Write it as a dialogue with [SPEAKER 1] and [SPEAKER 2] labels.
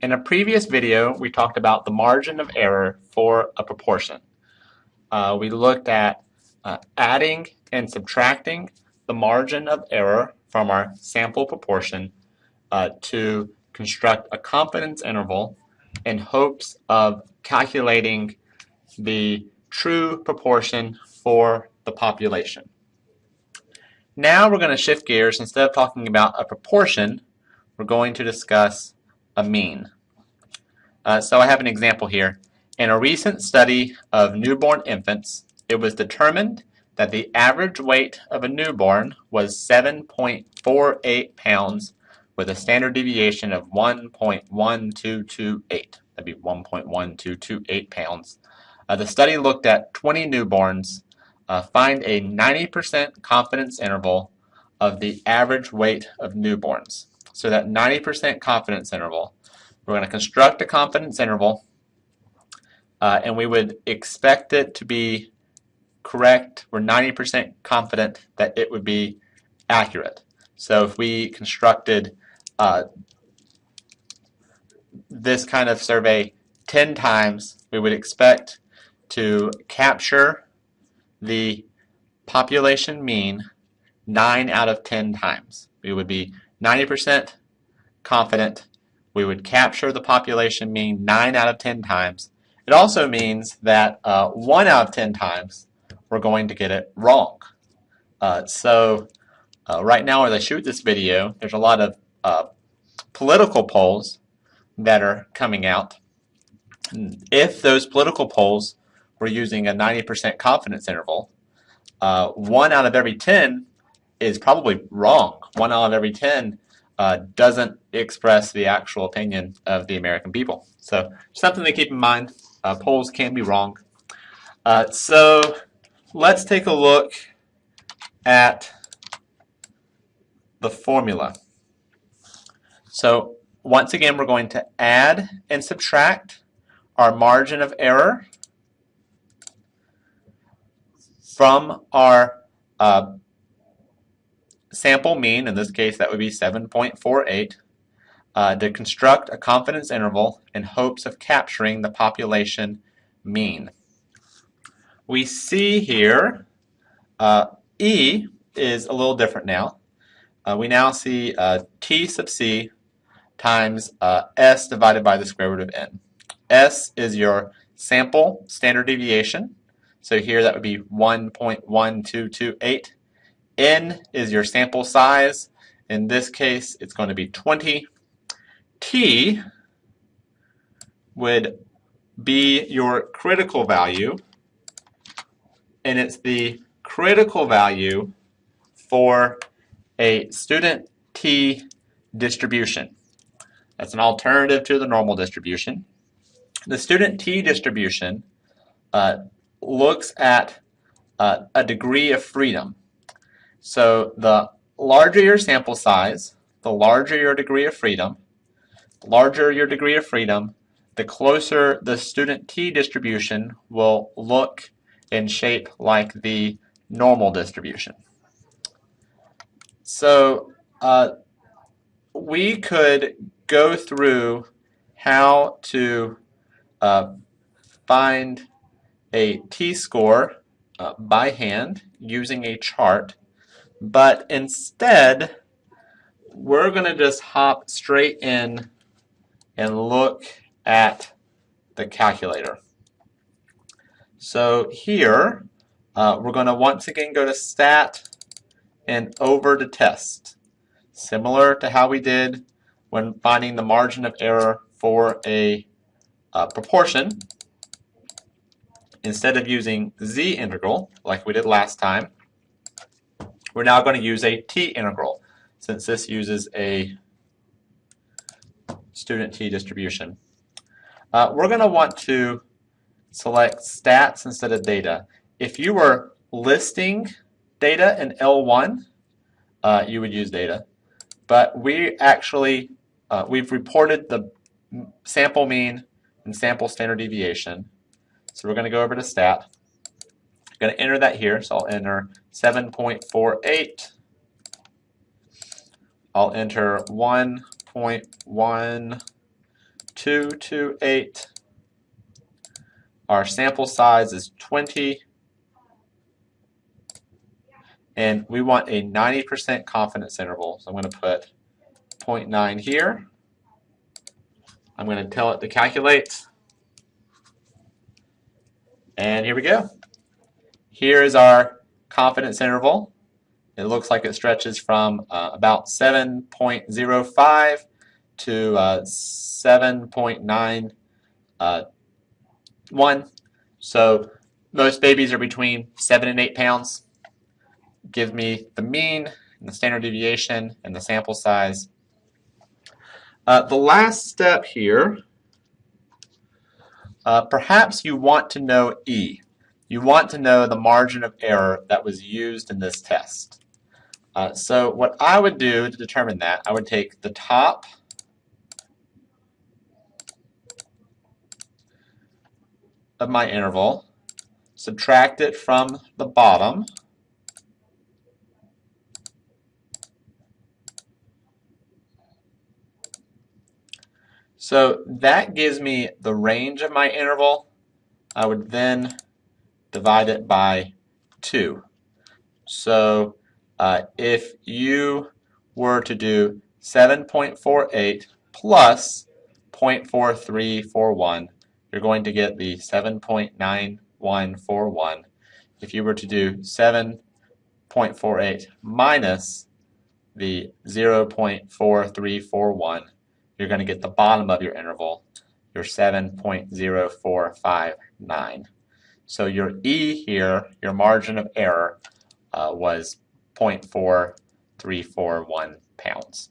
[SPEAKER 1] In a previous video, we talked about the margin of error for a proportion. Uh, we looked at uh, adding and subtracting the margin of error from our sample proportion uh, to construct a confidence interval in hopes of calculating the true proportion for the population. Now we're going to shift gears. Instead of talking about a proportion, we're going to discuss a mean. Uh, so I have an example here. In a recent study of newborn infants, it was determined that the average weight of a newborn was 7.48 pounds with a standard deviation of 1.1228. That'd be 1.1228 pounds. Uh, the study looked at 20 newborns uh, find a 90% confidence interval of the average weight of newborns. So that 90% confidence interval, we're going to construct a confidence interval uh, and we would expect it to be correct. We're 90% confident that it would be accurate. So if we constructed uh, this kind of survey 10 times, we would expect to capture the population mean 9 out of 10 times. We would be 90% confident we would capture the population mean 9 out of 10 times. It also means that uh, 1 out of 10 times we're going to get it wrong. Uh, so uh, right now as I shoot this video, there's a lot of uh, political polls that are coming out. If those political polls we're using a 90% confidence interval, uh, one out of every 10 is probably wrong. One out of every 10 uh, doesn't express the actual opinion of the American people. So something to keep in mind. Uh, polls can be wrong. Uh, so let's take a look at the formula. So once again, we're going to add and subtract our margin of error from our uh, sample mean, in this case that would be 7.48, uh, to construct a confidence interval in hopes of capturing the population mean. We see here uh, E is a little different now. Uh, we now see uh, T sub C times uh, S divided by the square root of N. S is your sample standard deviation. So here that would be 1.1228. N is your sample size. In this case, it's going to be 20. T would be your critical value, and it's the critical value for a student T distribution. That's an alternative to the normal distribution. The student T distribution uh, looks at uh, a degree of freedom. So the larger your sample size, the larger your degree of freedom, the larger your degree of freedom, the closer the student t distribution will look and shape like the normal distribution. So uh, we could go through how to uh, find a t-score uh, by hand using a chart, but instead we're going to just hop straight in and look at the calculator. So here uh, we're going to once again go to stat and over to test. Similar to how we did when finding the margin of error for a uh, proportion, instead of using z interval like we did last time, we're now going to use a t interval since this uses a student t distribution. Uh, we're going to want to select stats instead of data. If you were listing data in L1, uh, you would use data. But we actually, uh, we've reported the sample mean and sample standard deviation. So we're going to go over to stat. I'm going to enter that here. So I'll enter 7.48. I'll enter 1.1228. Our sample size is 20. And we want a 90% confidence interval. So I'm going to put 0.9 here. I'm going to tell it to calculate. And here we go. Here is our confidence interval. It looks like it stretches from uh, about 7.05 to uh, 7.91. Uh, so most babies are between 7 and 8 pounds. Give me the mean, and the standard deviation, and the sample size. Uh, the last step here, uh, perhaps you want to know E. You want to know the margin of error that was used in this test. Uh, so what I would do to determine that, I would take the top of my interval, subtract it from the bottom, So that gives me the range of my interval. I would then divide it by 2. So uh, if you were to do 7.48 plus 0.4341, you're going to get the 7.9141. If you were to do 7.48 minus the 0.4341, you're going to get the bottom of your interval, your 7.0459. So your E here, your margin of error, uh, was 0.4341 pounds.